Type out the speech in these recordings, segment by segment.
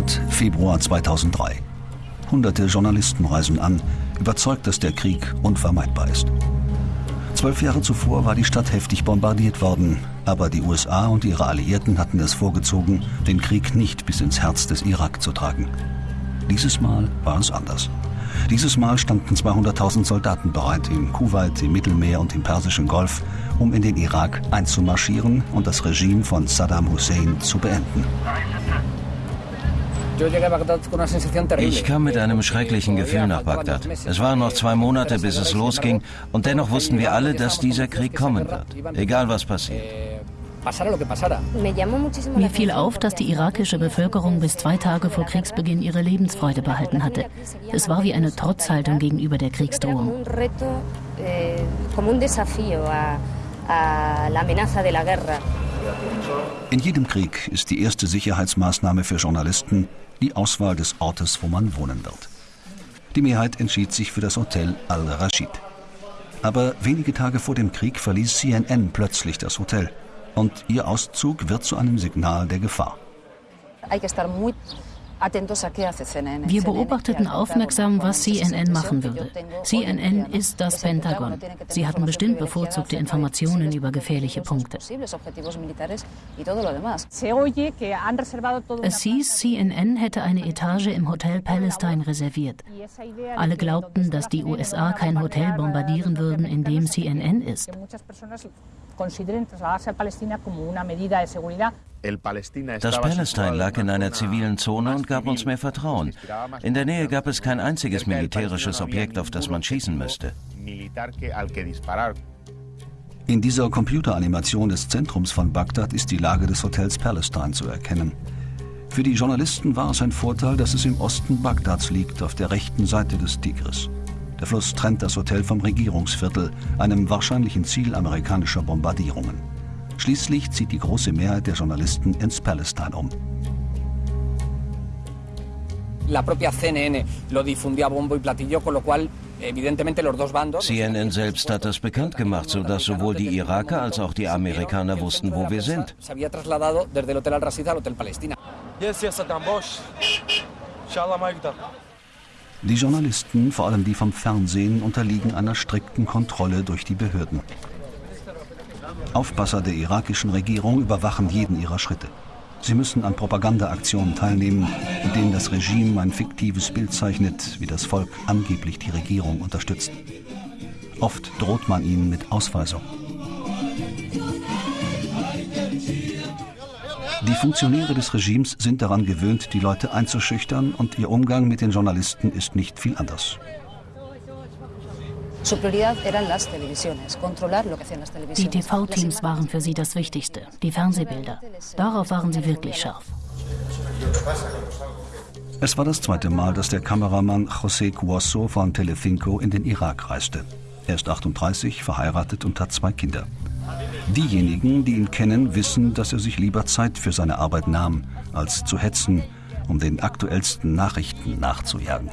Bagdad, Februar 2003. Hunderte Journalisten reisen an, überzeugt, dass der Krieg unvermeidbar ist. Zwölf Jahre zuvor war die Stadt heftig bombardiert worden, aber die USA und ihre Alliierten hatten es vorgezogen, den Krieg nicht bis ins Herz des Irak zu tragen. Dieses Mal war es anders. Dieses Mal standen 200.000 Soldaten bereit im Kuwait, im Mittelmeer und im Persischen Golf, um in den Irak einzumarschieren und das Regime von Saddam Hussein zu beenden. Ich kam mit einem schrecklichen Gefühl nach Bagdad. Es waren noch zwei Monate, bis es losging, und dennoch wussten wir alle, dass dieser Krieg kommen wird, egal was passiert. Mir fiel auf, dass die irakische Bevölkerung bis zwei Tage vor Kriegsbeginn ihre Lebensfreude behalten hatte. Es war wie eine Trotzhaltung gegenüber der Kriegsdrohung. In jedem Krieg ist die erste Sicherheitsmaßnahme für Journalisten die Auswahl des Ortes, wo man wohnen wird. Die Mehrheit entschied sich für das Hotel Al-Rashid. Aber wenige Tage vor dem Krieg verließ CNN plötzlich das Hotel und ihr Auszug wird zu einem Signal der Gefahr. Wir beobachteten aufmerksam, was CNN machen würde. CNN ist das Pentagon. Sie hatten bestimmt bevorzugte Informationen über gefährliche Punkte. Es hieß, CNN hätte eine Etage im Hotel Palestine reserviert. Alle glaubten, dass die USA kein Hotel bombardieren würden, in dem CNN ist. Das Palestine lag in einer zivilen Zone und gab uns mehr Vertrauen. In der Nähe gab es kein einziges militärisches Objekt, auf das man schießen müsste. In dieser Computeranimation des Zentrums von Bagdad ist die Lage des Hotels Palestine zu erkennen. Für die Journalisten war es ein Vorteil, dass es im Osten Bagdads liegt, auf der rechten Seite des Tigris. Der Fluss trennt das Hotel vom Regierungsviertel, einem wahrscheinlichen Ziel amerikanischer Bombardierungen. Schließlich zieht die große Mehrheit der Journalisten ins Palestine um. CNN selbst hat das bekannt gemacht, sodass sowohl die Iraker als auch die Amerikaner wussten, wo wir sind. Die Journalisten, vor allem die vom Fernsehen, unterliegen einer strikten Kontrolle durch die Behörden. Aufpasser der irakischen Regierung überwachen jeden ihrer Schritte. Sie müssen an Propagandaaktionen teilnehmen, in denen das Regime ein fiktives Bild zeichnet, wie das Volk angeblich die Regierung unterstützt. Oft droht man ihnen mit Ausweisung. Die Funktionäre des Regimes sind daran gewöhnt, die Leute einzuschüchtern und ihr Umgang mit den Journalisten ist nicht viel anders. Die TV-Teams waren für sie das Wichtigste, die Fernsehbilder. Darauf waren sie wirklich scharf. Es war das zweite Mal, dass der Kameramann José Cuoso von Telefinco in den Irak reiste. Er ist 38, verheiratet und hat zwei Kinder. Diejenigen, die ihn kennen, wissen, dass er sich lieber Zeit für seine Arbeit nahm, als zu hetzen, um den aktuellsten Nachrichten nachzujagen.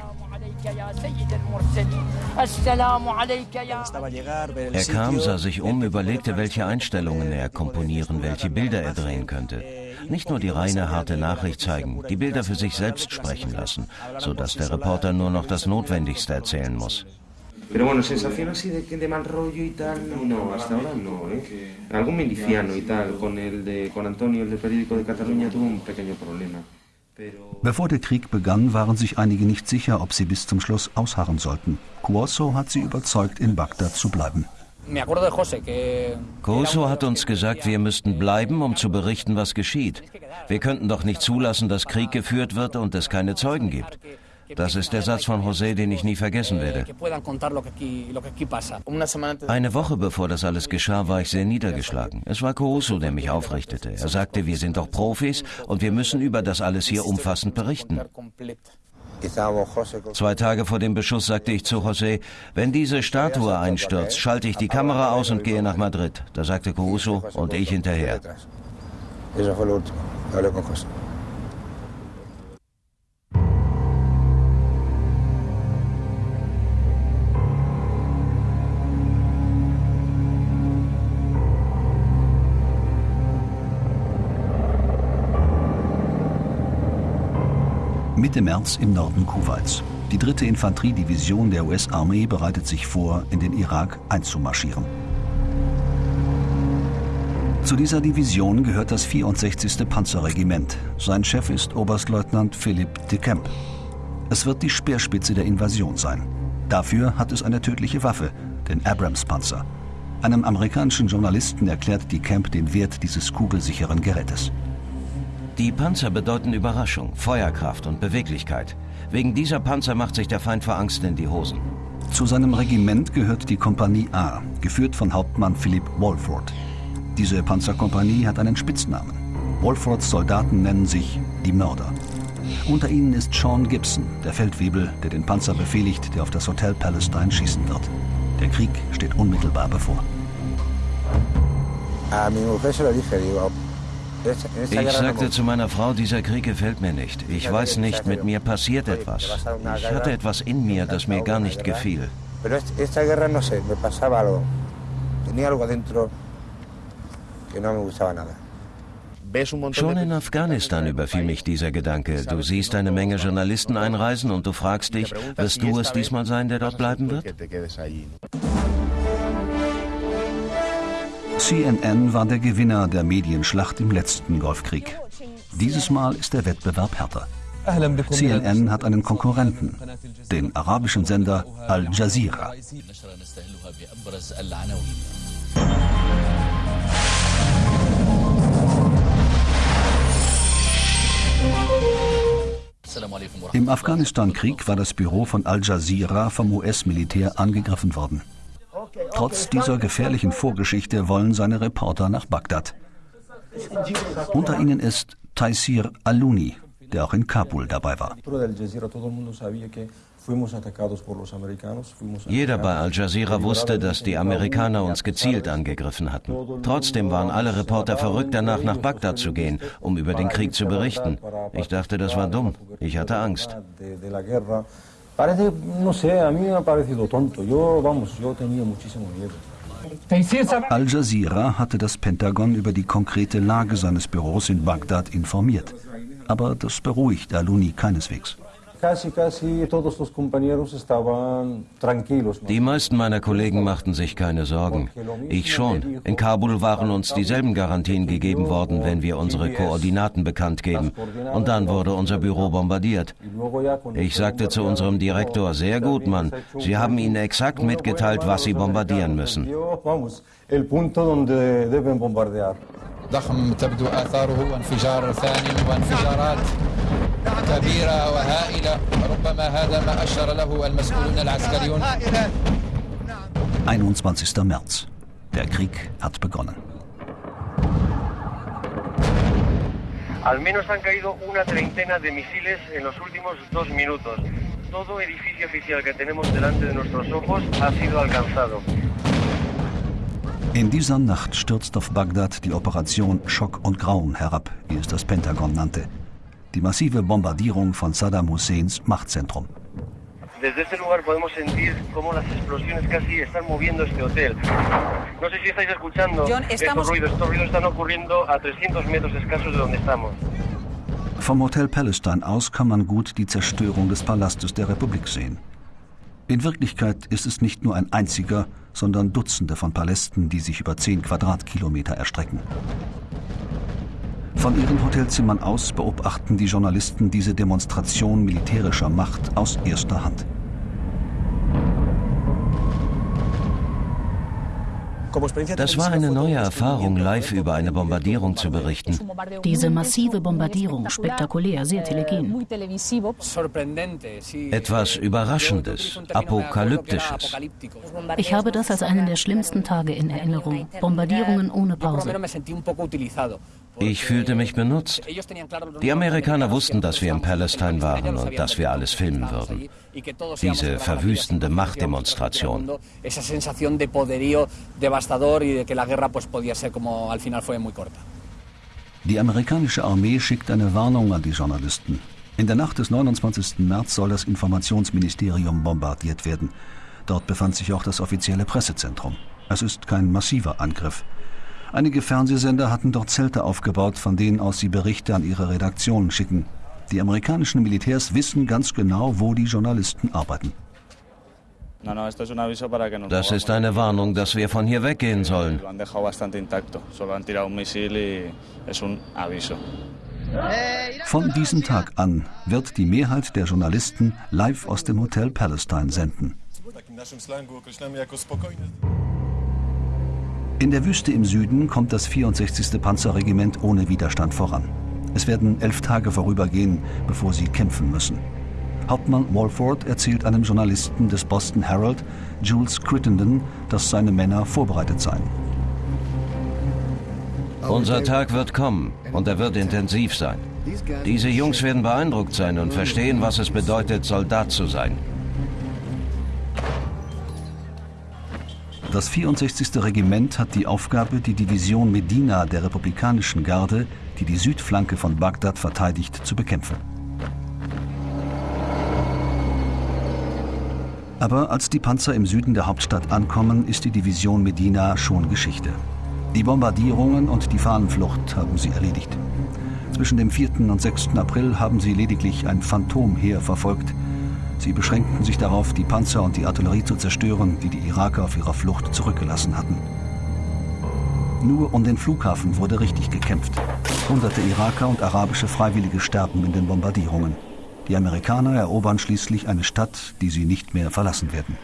Er kam, sah sich um, überlegte, welche Einstellungen er komponieren, welche Bilder er drehen könnte. Nicht nur die reine harte Nachricht zeigen, die Bilder für sich selbst sprechen lassen, sodass der Reporter nur noch das Notwendigste erzählen muss. Pero bueno, sensación así de, de mal rollo y tal, no, hasta ahora no, ¿eh? Algo miliciano y tal, con el de, con Antonio, el del periódico de Cataluña, tuvo un pequeño problema. Bevor der Krieg begann, waren sich einige nicht sicher, ob sie bis zum Schluss ausharren sollten. Cuoso hat sie überzeugt, in Bagdad zu bleiben. Cuoso hat uns gesagt, wir müssten bleiben, um zu berichten, was geschieht. Wir könnten doch nicht zulassen, dass Krieg geführt wird und es keine Zeugen gibt. Das ist der Satz von José, den ich nie vergessen werde. Eine Woche bevor das alles geschah, war ich sehr niedergeschlagen. Es war Caruso, der mich aufrichtete. Er sagte, wir sind doch Profis und wir müssen über das alles hier umfassend berichten. Zwei Tage vor dem Beschuss sagte ich zu José, wenn diese Statue einstürzt, schalte ich die Kamera aus und gehe nach Madrid. Da sagte Caruso und ich hinterher. Mitte März im Norden Kuwaits. Die dritte Infanteriedivision der US-Armee bereitet sich vor, in den Irak einzumarschieren. Zu dieser Division gehört das 64. Panzerregiment. Sein Chef ist Oberstleutnant Philipp de Kemp. Es wird die Speerspitze der Invasion sein. Dafür hat es eine tödliche Waffe, den Abrams-Panzer. Einem amerikanischen Journalisten erklärt die Camp den Wert dieses kugelsicheren Gerätes. Die Panzer bedeuten Überraschung, Feuerkraft und Beweglichkeit. Wegen dieser Panzer macht sich der Feind vor Angst in die Hosen. Zu seinem Regiment gehört die Kompanie A, geführt von Hauptmann Philipp Walford. Diese Panzerkompanie hat einen Spitznamen. Walfords Soldaten nennen sich die Mörder. Unter ihnen ist Sean Gibson, der Feldwebel, der den Panzer befehligt, der auf das Hotel Palestine schießen wird. Der Krieg steht unmittelbar bevor. Ich sagte zu meiner Frau, dieser Krieg gefällt mir nicht. Ich weiß nicht, mit mir passiert etwas. Ich hatte etwas in mir, das mir gar nicht gefiel. Schon in Afghanistan überfiel mich dieser Gedanke. Du siehst eine Menge Journalisten einreisen und du fragst dich, wirst du es diesmal sein, der dort bleiben wird? CNN war der Gewinner der Medienschlacht im letzten Golfkrieg. Dieses Mal ist der Wettbewerb härter. CNN hat einen Konkurrenten, den arabischen Sender Al Jazeera. Im Afghanistan-Krieg war das Büro von Al Jazeera vom US-Militär angegriffen worden. Trotz dieser gefährlichen Vorgeschichte wollen seine Reporter nach Bagdad. Unter ihnen ist Taisir Aluni, der auch in Kabul dabei war. Jeder bei Al Jazeera wusste, dass die Amerikaner uns gezielt angegriffen hatten. Trotzdem waren alle Reporter verrückt danach, nach Bagdad zu gehen, um über den Krieg zu berichten. Ich dachte, das war dumm. Ich hatte Angst. Al Jazeera hatte das Pentagon über die konkrete Lage seines Büros in Bagdad informiert. Aber das beruhigt Aluni keineswegs. Die meisten meiner Kollegen machten sich keine Sorgen. Ich schon. In Kabul waren uns dieselben Garantien gegeben worden, wenn wir unsere Koordinaten bekannt geben. Und dann wurde unser Büro bombardiert. Ich sagte zu unserem Direktor, sehr gut, Mann, Sie haben ihnen exakt mitgeteilt, was sie bombardieren müssen. ضخم تبدو آثاره وانفجار ثاني وانفجارات كبيرة وهائلة ربما هذا ما أشار له المسؤولون العسكريون 21. März. Der Krieg hat begonnen. Al menos han caído una treintena de misiles en los últimos dos minutos. Todo edificio oficial que tenemos delante de nuestros ojos ha sido alcanzado. In dieser Nacht stürzt auf Bagdad die Operation Schock und Grauen herab, wie es das Pentagon nannte. Die massive Bombardierung von Saddam Husseins Machtzentrum. Desde este lugar podemos sentir cómo las explosiones casi están moviendo este hotel. No sé si estáis escuchando John, estamos... estos ruidos. Estos ruidos están ocurriendo a 300 metros escasos de donde estamos. Vom Hotel Palestine aus kann man gut die Zerstörung des Palastes der Republik sehen. In Wirklichkeit ist es nicht nur ein einziger, sondern Dutzende von Palästen, die sich über zehn Quadratkilometer erstrecken. Von ihren Hotelzimmern aus beobachten die Journalisten diese Demonstration militärischer Macht aus erster Hand. Das war eine neue Erfahrung, live über eine Bombardierung zu berichten. Diese massive Bombardierung, spektakulär, sehr telegen. Etwas Überraschendes, Apokalyptisches. Ich habe das als einen der schlimmsten Tage in Erinnerung. Bombardierungen ohne Pause. Ich fühlte mich benutzt. Die Amerikaner wussten, dass wir in Palestine waren und dass wir alles filmen würden. Diese verwüstende Machtdemonstration. Die amerikanische Armee schickt eine Warnung an die Journalisten. In der Nacht des 29. März soll das Informationsministerium bombardiert werden. Dort befand sich auch das offizielle Pressezentrum. Es ist kein massiver Angriff. Einige Fernsehsender hatten dort Zelte aufgebaut, von denen aus sie Berichte an ihre Redaktionen schicken. Die amerikanischen Militärs wissen ganz genau, wo die Journalisten arbeiten. Das ist eine Warnung, dass wir von hier weggehen sollen. Von diesem Tag an wird die Mehrheit der Journalisten live aus dem Hotel Palestine senden. In der Wüste im Süden kommt das 64. Panzerregiment ohne Widerstand voran. Es werden elf Tage vorübergehen, bevor sie kämpfen müssen. Hauptmann Walford erzählt einem Journalisten des Boston Herald, Jules Crittenden, dass seine Männer vorbereitet seien. Unser Tag wird kommen und er wird intensiv sein. Diese Jungs werden beeindruckt sein und verstehen, was es bedeutet, Soldat zu sein. Das 64. Regiment hat die Aufgabe, die Division Medina der republikanischen Garde, die die Südflanke von Bagdad verteidigt, zu bekämpfen. Aber als die Panzer im Süden der Hauptstadt ankommen, ist die Division Medina schon Geschichte. Die Bombardierungen und die Fahnenflucht haben sie erledigt. Zwischen dem 4. und 6. April haben sie lediglich ein Phantomheer verfolgt. Sie beschränkten sich darauf, die Panzer und die Artillerie zu zerstören, die die Iraker auf ihrer Flucht zurückgelassen hatten. Nur um den Flughafen wurde richtig gekämpft. Hunderte Iraker und arabische Freiwillige sterben in den Bombardierungen. Die Amerikaner erobern schließlich eine Stadt, die sie nicht mehr verlassen werden.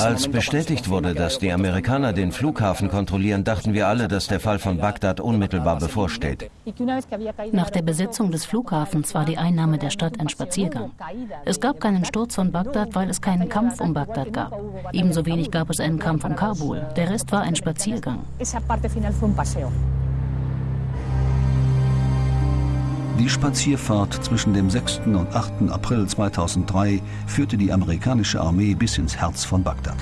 Als bestätigt wurde, dass die Amerikaner den Flughafen kontrollieren, dachten wir alle, dass der Fall von Bagdad unmittelbar bevorsteht. Nach der Besetzung des Flughafens war die Einnahme der Stadt ein Spaziergang. Es gab keinen Sturz von Bagdad, weil es keinen Kampf um Bagdad gab. Ebenso wenig gab es einen Kampf um Kabul. Der Rest war ein Spaziergang. Die Spazierfahrt zwischen dem 6. und 8. April 2003 führte die amerikanische Armee bis ins Herz von Bagdad.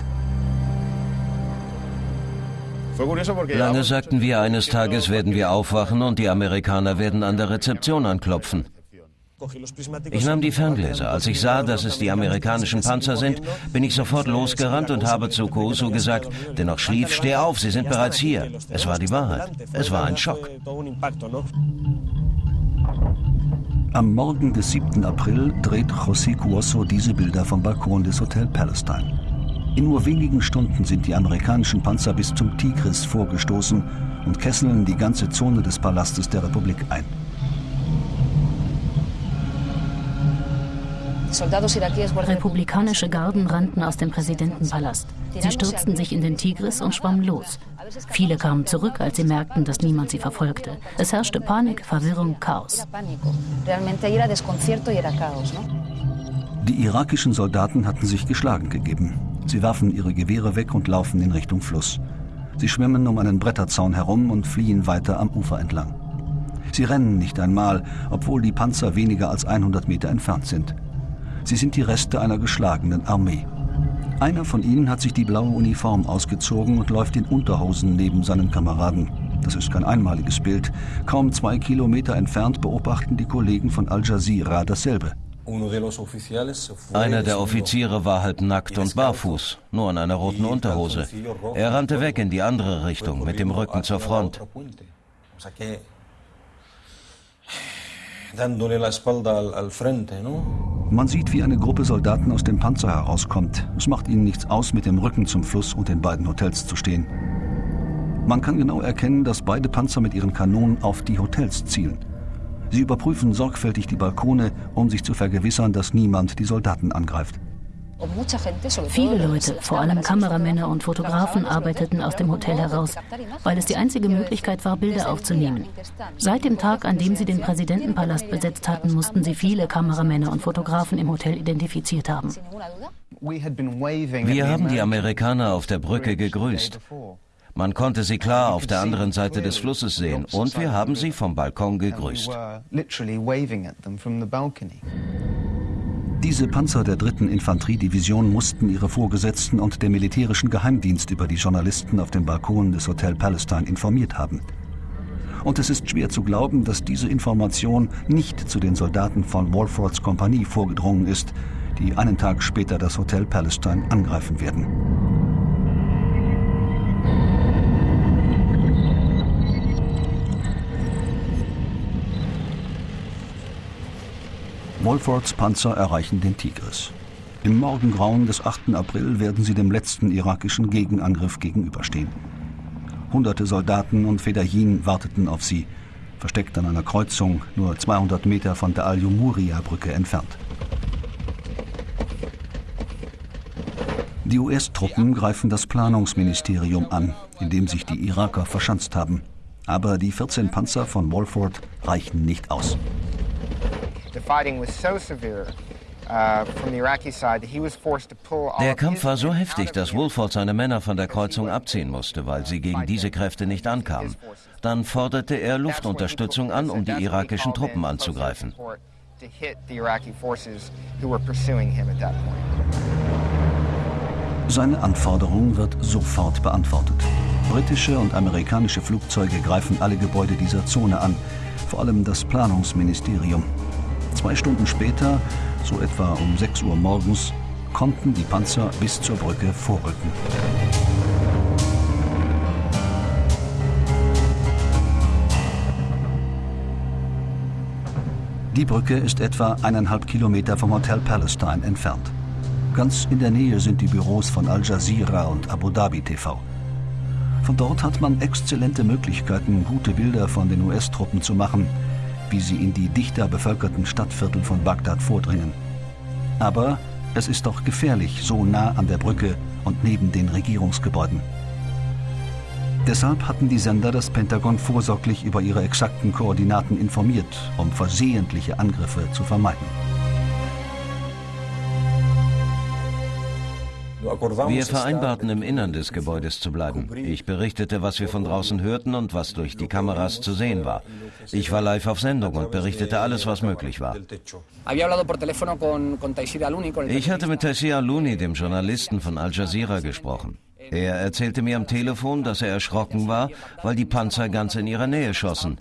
Lange sagten wir, eines Tages werden wir aufwachen und die Amerikaner werden an der Rezeption anklopfen. Ich nahm die Ferngläser. Als ich sah, dass es die amerikanischen Panzer sind, bin ich sofort losgerannt und habe zu Kuoso gesagt, der noch schlief, steh auf, sie sind bereits hier. Es war die Wahrheit. Es war ein Schock. Am Morgen des 7. April dreht José Cuoso diese Bilder vom Balkon des Hotel Palestine. In nur wenigen Stunden sind die amerikanischen Panzer bis zum Tigris vorgestoßen und kesseln die ganze Zone des Palastes der Republik ein. Republikanische Garden rannten aus dem Präsidentenpalast. Sie stürzten sich in den Tigris und schwammen los. Viele kamen zurück, als sie merkten, dass niemand sie verfolgte. Es herrschte Panik, Verwirrung, Chaos. Die irakischen Soldaten hatten sich geschlagen gegeben. Sie werfen ihre Gewehre weg und laufen in Richtung Fluss. Sie schwimmen um einen Bretterzaun herum und fliehen weiter am Ufer entlang. Sie rennen nicht einmal, obwohl die Panzer weniger als 100 Meter entfernt sind. Sie sind die Reste einer geschlagenen Armee. Einer von ihnen hat sich die blaue Uniform ausgezogen und läuft in Unterhosen neben seinen Kameraden. Das ist kein einmaliges Bild. Kaum zwei Kilometer entfernt beobachten die Kollegen von Al Jazeera dasselbe. Einer der Offiziere war halb nackt und barfuß, nur in einer roten Unterhose. Er rannte weg in die andere Richtung, mit dem Rücken zur Front Man sieht, wie eine Gruppe Soldaten aus dem Panzer herauskommt. Es macht ihnen nichts aus, mit dem Rücken zum Fluss und den beiden Hotels zu stehen. Man kann genau erkennen, dass beide Panzer mit ihren Kanonen auf die Hotels zielen. Sie überprüfen sorgfältig die Balkone, um sich zu vergewissern, dass niemand die Soldaten angreift. Viele Leute, vor allem Kameramänner und Fotografen, arbeiteten aus dem Hotel heraus, weil es die einzige Möglichkeit war, Bilder aufzunehmen. Seit dem Tag, an dem sie den Präsidentenpalast besetzt hatten, mussten sie viele Kameramänner und Fotografen im Hotel identifiziert haben. Wir haben die Amerikaner auf der Brücke gegrüßt. Man konnte sie klar auf der anderen Seite des Flusses sehen und wir haben sie vom Balkon gegrüßt. Diese Panzer der dritten Infanteriedivision mussten ihre Vorgesetzten und der militärischen Geheimdienst über die Journalisten auf dem Balkon des Hotel Palestine informiert haben. Und es ist schwer zu glauben, dass diese Information nicht zu den Soldaten von Walfords Kompanie vorgedrungen ist, die einen Tag später das Hotel Palestine angreifen werden. Wolfords Panzer erreichen den Tigris. Im Morgengrauen des 8. April werden sie dem letzten irakischen Gegenangriff gegenüberstehen. Hunderte Soldaten und Fedayeen warteten auf sie, versteckt an einer Kreuzung nur 200 Meter von der Al-Jumuria-Brücke entfernt. Die US-Truppen greifen das Planungsministerium an, in dem sich die Iraker verschanzt haben. Aber die 14 Panzer von Walford reichen nicht aus. Uh, der Kampf war so heftig, dass Wolford seine Männer von der Kreuzung abziehen musste, weil sie gegen diese Kräfte nicht ankamen. Dann forderte er Luftunterstützung an, um die irakischen Truppen anzugreifen. Seine Anforderung wird sofort beantwortet. Britische und amerikanische Flugzeuge greifen alle Gebäude dieser Zone an, vor allem das Planungsministerium. Zwei Stunden später, so etwa um 6 Uhr morgens, konnten die Panzer bis zur Brücke vorrücken. Die Brücke ist etwa eineinhalb Kilometer vom Hotel Palestine entfernt. Ganz in der Nähe sind die Büros von Al Jazeera und Abu Dhabi TV. Von dort hat man exzellente Möglichkeiten, gute Bilder von den US-Truppen zu machen, wie sie in die dichter bevölkerten Stadtviertel von Bagdad vordringen. Aber es ist doch gefährlich, so nah an der Brücke und neben den Regierungsgebäuden. Deshalb hatten die Sender das Pentagon vorsorglich über ihre exakten Koordinaten informiert, um versehentliche Angriffe zu vermeiden. Wir vereinbarten im Innern des Gebäudes zu bleiben. Ich berichtete, was wir von draußen hörten und was durch die Kameras zu sehen war. Ich war live auf Sendung und berichtete alles, was möglich war. Ich hatte mit Taysir Aluni, dem Journalisten von Al Jazeera, gesprochen. Er erzählte mir am Telefon, dass er erschrocken war, weil die Panzer ganz in ihrer Nähe schossen.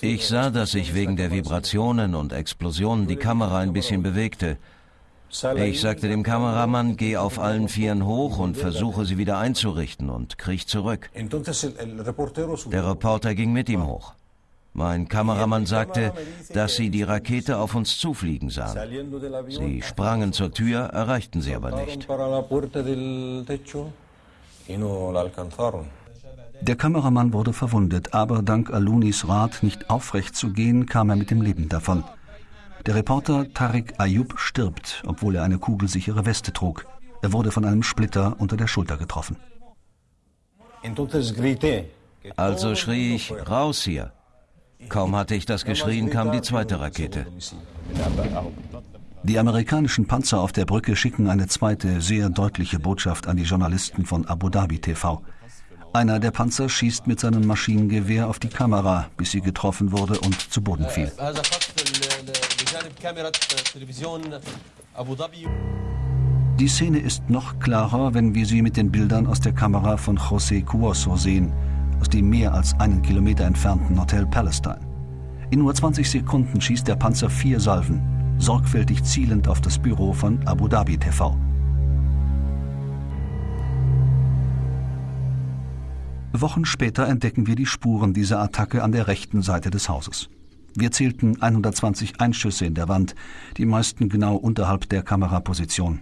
Ich sah, dass sich wegen der Vibrationen und Explosionen die Kamera ein bisschen bewegte. Ich sagte dem Kameramann, geh auf allen Vieren hoch und versuche sie wieder einzurichten und kriech zurück. Der Reporter ging mit ihm hoch. Mein Kameramann sagte, dass sie die Rakete auf uns zufliegen sahen. Sie sprangen zur Tür, erreichten sie aber nicht. Der Kameramann wurde verwundet, aber dank Alunis Rat, nicht aufrecht zu gehen, kam er mit dem Leben davon. Der Reporter Tariq Ayub stirbt, obwohl er eine kugelsichere Weste trug. Er wurde von einem Splitter unter der Schulter getroffen. Also schrie ich, raus hier. Kaum hatte ich das geschrien, kam die zweite Rakete. Die amerikanischen Panzer auf der Brücke schicken eine zweite, sehr deutliche Botschaft an die Journalisten von Abu Dhabi TV. Einer der Panzer schießt mit seinem Maschinengewehr auf die Kamera, bis sie getroffen wurde und zu Boden fiel. Die Szene ist noch klarer, wenn wir sie mit den Bildern aus der Kamera von José Cuoso sehen – aus dem mehr als einen Kilometer entfernten Hotel Palestine. In nur 20 Sekunden schießt der Panzer vier Salven, sorgfältig zielend auf das Büro von Abu Dhabi TV. Wochen später entdecken wir die Spuren dieser Attacke an der rechten Seite des Hauses. Wir zählten 120 Einschüsse in der Wand, die meisten genau unterhalb der Kameraposition.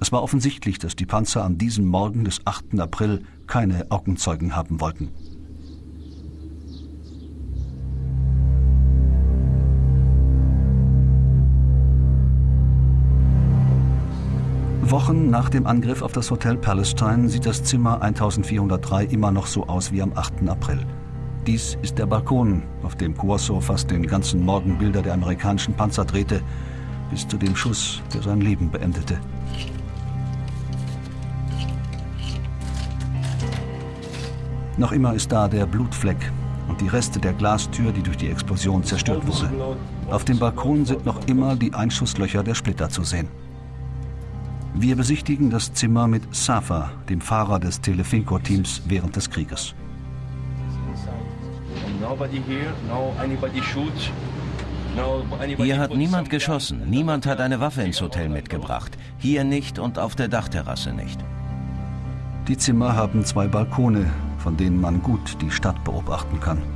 Es war offensichtlich, dass die Panzer an diesem Morgen des 8. April keine Augenzeugen haben wollten. Wochen nach dem Angriff auf das Hotel Palestine sieht das Zimmer 1403 immer noch so aus wie am 8. April. Dies ist der Balkon, auf dem Cuoso fast den ganzen Morgen Bilder der amerikanischen Panzer drehte, bis zu dem Schuss, der sein Leben beendete. Noch immer ist da der Blutfleck und die Reste der Glastür, die durch die Explosion zerstört wurde. Auf dem Balkon sind noch immer die Einschusslöcher der Splitter zu sehen. Wir besichtigen das Zimmer mit Safa, dem Fahrer des Telefinco-Teams während des Krieges. Hier hat niemand geschossen, niemand hat eine Waffe ins Hotel mitgebracht. Hier nicht und auf der Dachterrasse nicht. Die Zimmer haben zwei Balkone, von denen man gut die Stadt beobachten kann.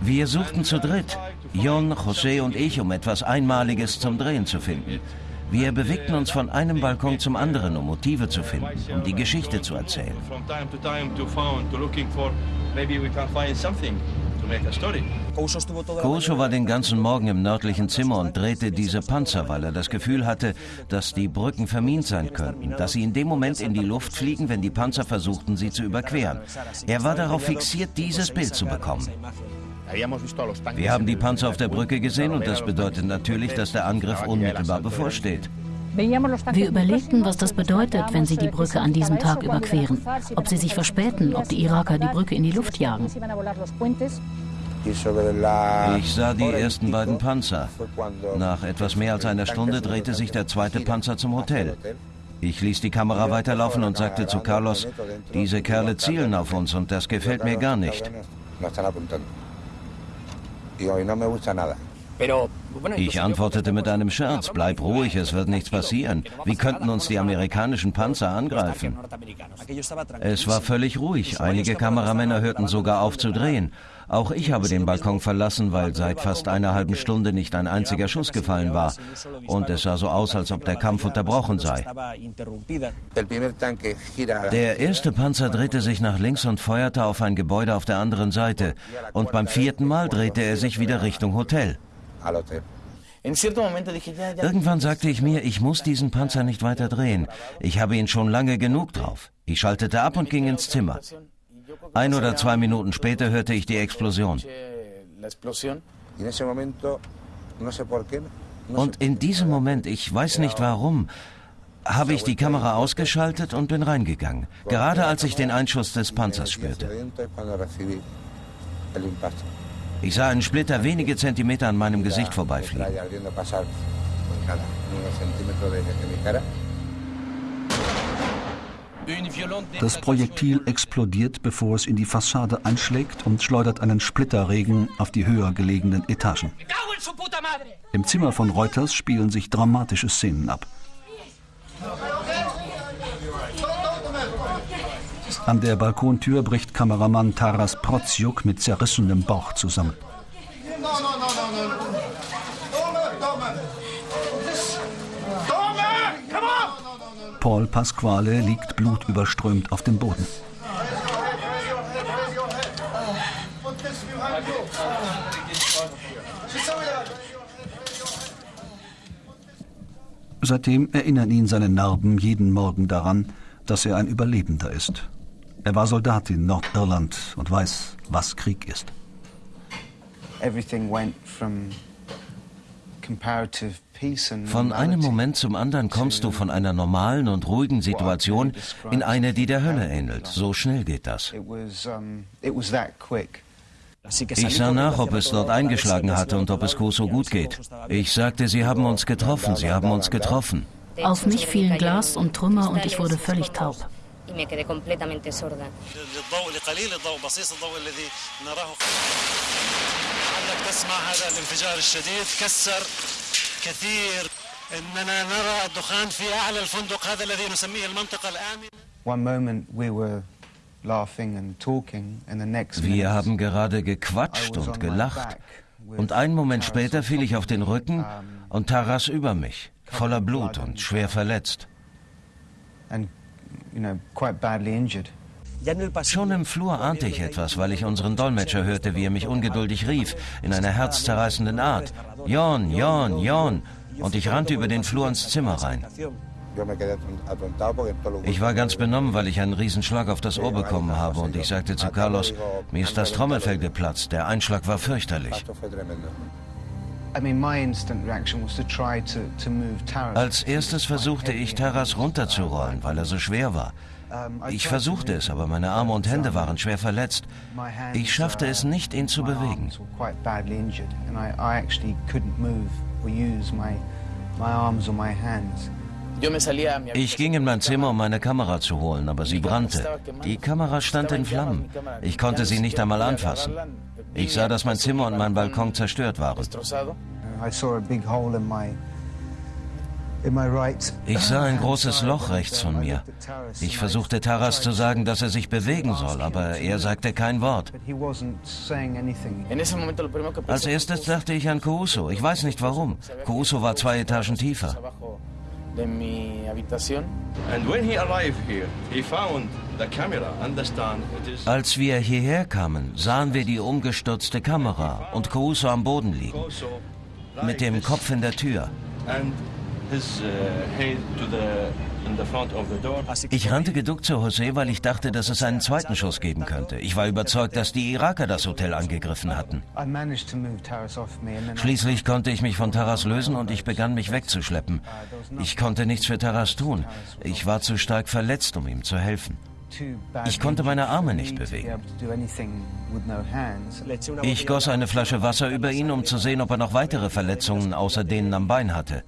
Wir suchten zu dritt, Jon, José und ich, um etwas Einmaliges zum Drehen zu finden. Wir bewegten uns von einem Balkon zum anderen, um Motive zu finden, um die Geschichte zu erzählen. Kosho war den ganzen Morgen im nördlichen Zimmer und drehte diese Panzer, weil er das Gefühl hatte, dass die Brücken vermint sein könnten, dass sie in dem Moment in die Luft fliegen, wenn die Panzer versuchten, sie zu überqueren. Er war darauf fixiert, dieses Bild zu bekommen. Wir haben die Panzer auf der Brücke gesehen und das bedeutet natürlich, dass der Angriff unmittelbar bevorsteht. Wir überlegten, was das bedeutet, wenn sie die Brücke an diesem Tag überqueren. Ob sie sich verspäten, ob die Iraker die Brücke in die Luft jagen. Ich sah die ersten beiden Panzer. Nach etwas mehr als einer Stunde drehte sich der zweite Panzer zum Hotel. Ich ließ die Kamera weiterlaufen und sagte zu Carlos, diese Kerle zielen auf uns und das gefällt mir gar nicht. Ich antwortete mit einem Scherz, bleib ruhig, es wird nichts passieren. Wie könnten uns die amerikanischen Panzer angreifen? Es war völlig ruhig, einige Kameramänner hörten sogar auf zu drehen. Auch ich habe den Balkon verlassen, weil seit fast einer halben Stunde nicht ein einziger Schuss gefallen war. Und es sah so aus, als ob der Kampf unterbrochen sei. Der erste Panzer drehte sich nach links und feuerte auf ein Gebäude auf der anderen Seite. Und beim vierten Mal drehte er sich wieder Richtung Hotel. Irgendwann sagte ich mir, ich muss diesen Panzer nicht weiter drehen. Ich habe ihn schon lange genug drauf. Ich schaltete ab und ging ins Zimmer. Ein oder zwei Minuten später hörte ich die Explosion. Und in diesem Moment, ich weiß nicht warum, habe ich die Kamera ausgeschaltet und bin reingegangen, gerade als ich den Einschuss des Panzers spürte. Ich sah einen Splitter wenige Zentimeter an meinem Gesicht vorbeifliegen. Das Projektil explodiert, bevor es in die Fassade einschlägt und schleudert einen Splitterregen auf die höher gelegenen Etagen. Im Zimmer von Reuters spielen sich dramatische Szenen ab. An der Balkontür bricht Kameramann Taras Proziuk mit zerrissenem Bauch zusammen. Paul Pasquale liegt blutüberströmt auf dem Boden. Seitdem erinnern ihn seine Narben jeden Morgen daran, dass er ein Überlebender ist. Er war Soldat in Nordirland und weiß, was Krieg ist. Everything went from comparative von einem Moment zum anderen kommst du von einer normalen und ruhigen Situation in eine, die der Hölle ähnelt. So schnell geht das. Ich sah nach, ob es dort eingeschlagen hatte und ob es Koso gut geht. Ich sagte, sie haben uns getroffen, sie haben uns getroffen. Auf mich fielen Glas und Trümmer und ich wurde völlig taub y me quedé completamente sorda. Wir haben gerade gequatscht und gelacht. Und einen Moment später fiel ich auf den Rücken und Taras über mich, voller Blut und schwer verletzt. Schon im Flur ahnte ich etwas, weil ich unseren Dolmetscher hörte, wie er mich ungeduldig rief, in einer herzzerreißenden Art. Jon, Jon, Jon. Und ich rannte über den Flur ins Zimmer rein. Ich war ganz benommen, weil ich einen Riesenschlag auf das Ohr bekommen habe und ich sagte zu Carlos, mir ist das Trommelfell geplatzt, der Einschlag war fürchterlich. Als erstes versuchte ich, Taras runterzurollen, weil er so schwer war. Ich versuchte es, aber meine Arme und Hände waren schwer verletzt. Ich schaffte es nicht, ihn zu bewegen. Ich ging in mein Zimmer, um meine Kamera zu holen, aber sie brannte. Die Kamera stand in Flammen. Ich konnte sie nicht einmal anfassen. Ich sah, dass mein Zimmer und mein Balkon zerstört waren. Ich sah ein großes Loch rechts von mir. Ich versuchte Taras zu sagen, dass er sich bewegen soll, aber er sagte kein Wort. Als erstes dachte ich an Kuuso. Ich weiß nicht warum. Kuuso war zwei Etagen tiefer. Als wir hierher kamen, sahen wir die umgestürzte Kamera und Kuuso am Boden liegen, mit dem Kopf in der Tür. Uh, ich rannte geduckt zu José, weil ich dachte, dass es einen zweiten Schuss geben könnte. Ich war überzeugt, dass die Iraker das Hotel angegriffen hatten. Schließlich konnte ich mich von Taras lösen und ich begann mich wegzuschleppen. Ich konnte nichts für Taras tun. Ich war zu stark verletzt, um ihm zu helfen. Ich konnte meine Arme nicht bewegen. Ich goss eine Flasche Wasser über ihn, um zu sehen, ob er noch weitere Verletzungen außer denen am Bein hatte.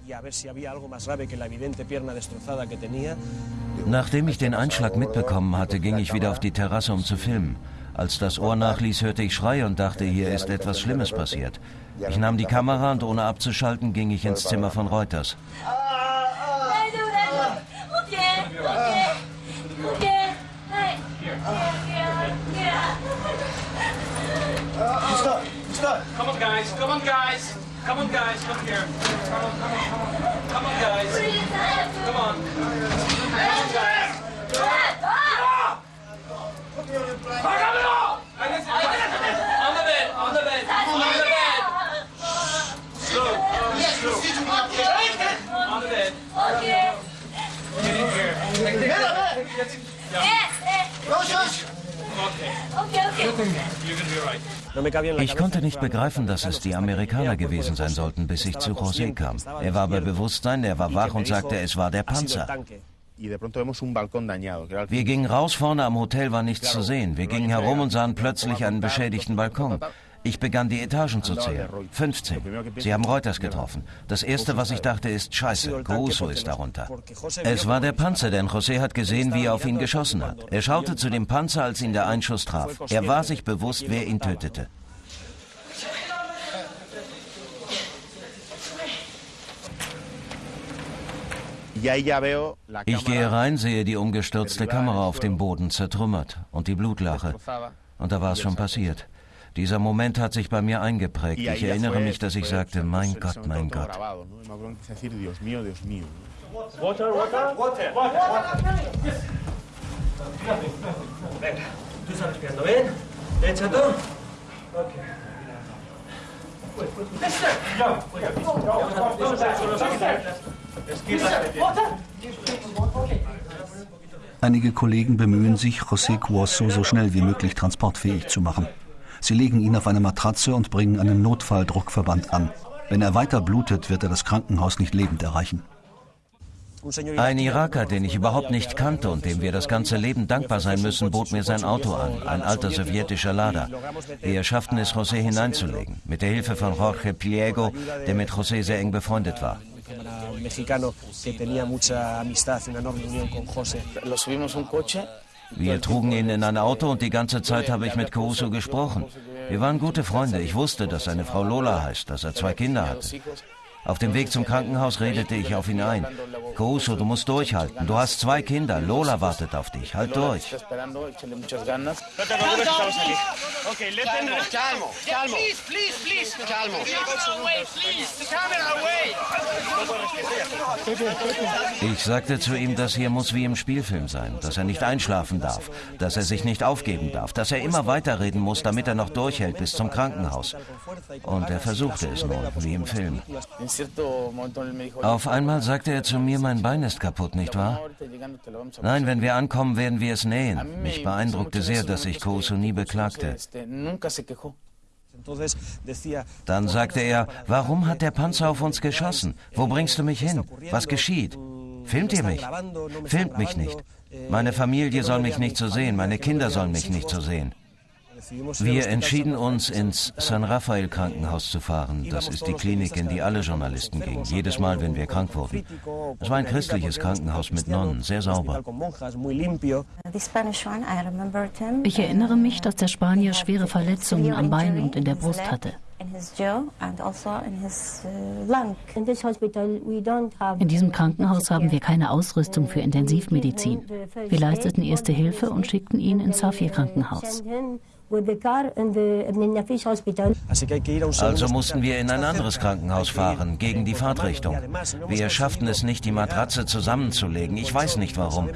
Nachdem ich den Einschlag mitbekommen hatte, ging ich wieder auf die Terrasse, um zu filmen. Als das Ohr nachließ, hörte ich Schreie und dachte, hier ist etwas Schlimmes passiert. Ich nahm die Kamera und ohne abzuschalten ging ich ins Zimmer von Reuters. On, guys. Come on, guys. Come on, guys. Come here. Come on, come on, come on. Come on, guys. Come on. Come on, guys. On the bed, on the bed, on the bed. Slow, slow. On the bed. Okay. Get in here. Yeah. Okay, Ich konnte nicht begreifen, dass es die Amerikaner gewesen sein sollten, bis ich zu José kam. Er war bei Bewusstsein, er war wach und sagte, es war der Panzer. Wir gingen raus, vorne am Hotel war nichts zu sehen. Wir gingen herum und sahen plötzlich einen beschädigten Balkon. Ich begann die Etagen zu zählen. 15. Sie haben Reuters getroffen. Das erste, was ich dachte, ist Scheiße, Caruso ist darunter. Es war der Panzer, denn José hat gesehen, wie er auf ihn geschossen hat. Er schaute zu dem Panzer, als ihn der Einschuss traf. Er war sich bewusst, wer ihn tötete. Ich gehe rein, sehe die umgestürzte Kamera auf dem Boden zertrümmert und die Blutlache. Und da war es schon passiert. Dieser Moment hat sich bei mir eingeprägt. Ich erinnere mich, dass ich sagte, mein Gott, mein Gott. Water, water, water, water. Venga, tú bien. Okay. Einige Kollegen bemühen sich, José Cuoso so schnell wie möglich transportfähig zu machen. Sie legen ihn auf eine Matratze und bringen einen Notfalldruckverband an. Wenn er weiter blutet, wird er das Krankenhaus nicht lebend erreichen. Ein Iraker, den ich überhaupt nicht kannte und dem wir das ganze Leben dankbar sein müssen, bot mir sein Auto an, ein alter sowjetischer Lada. Wir schafften es, José hineinzulegen, mit der Hilfe von Jorge Pliego, der mit José sehr eng befreundet war. Wir trugen ihn in ein Auto und die ganze Zeit habe ich mit Caruso gesprochen. Wir waren gute Freunde. Ich wusste, dass seine Frau Lola heißt, dass er zwei Kinder hatte. Auf dem Weg zum Krankenhaus redete ich auf ihn ein. Caruso, du musst durchhalten. Du hast zwei Kinder. Lola wartet auf dich. Halt durch. Ich sagte zu ihm, das hier muss wie im Spielfilm sein, dass er nicht einschlafen darf, dass er sich nicht aufgeben darf, dass er immer weiterreden muss, damit er noch durchhält bis zum Krankenhaus. Und er versuchte es nun, wie im Film. Auf einmal sagte er zu mir, mein Bein ist kaputt, nicht wahr? Nein, wenn wir ankommen, werden wir es nähen. Mich beeindruckte sehr, dass sich Kouso nie beklagte. Dann sagte er, warum hat der Panzer auf uns geschossen? Wo bringst du mich hin? Was geschieht? Filmt ihr mich? Filmt mich nicht. Meine Familie soll mich nicht so sehen, meine Kinder sollen mich nicht so sehen. Wir entschieden uns, ins San Rafael Krankenhaus zu fahren. Das ist die Klinik, in die alle Journalisten gingen, jedes Mal, wenn wir krank wurden. Es war ein christliches Krankenhaus mit Nonnen, sehr sauber. Ich erinnere mich, dass der Spanier schwere Verletzungen am Bein und in der Brust hatte. In diesem Krankenhaus haben wir keine Ausrüstung für Intensivmedizin. Wir leisteten erste Hilfe und schickten ihn ins Safir-Krankenhaus. Also mussten wir in ein anderes Krankenhaus fahren, gegen die Fahrtrichtung. Wir schafften es nicht, die Matratze zusammenzulegen. Ich weiß nicht warum.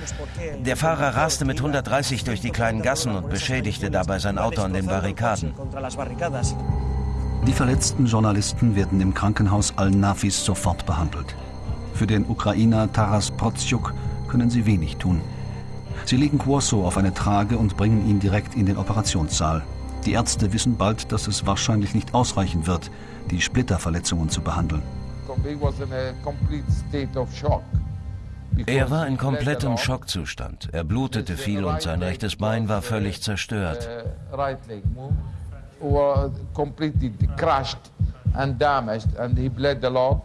Der Fahrer raste mit 130 durch die kleinen Gassen und beschädigte dabei sein Auto an den Barrikaden. Die verletzten Journalisten werden im Krankenhaus Al-Nafis sofort behandelt. Für den Ukrainer Taras Protsyuk können sie wenig tun. Sie legen Quoso auf eine Trage und bringen ihn direkt in den Operationssaal. Die Ärzte wissen bald, dass es wahrscheinlich nicht ausreichen wird, die Splitterverletzungen zu behandeln. Er war in komplettem Schockzustand. Er blutete viel und sein rechtes Bein war völlig zerstört. completely crushed and damaged and he bled a lot.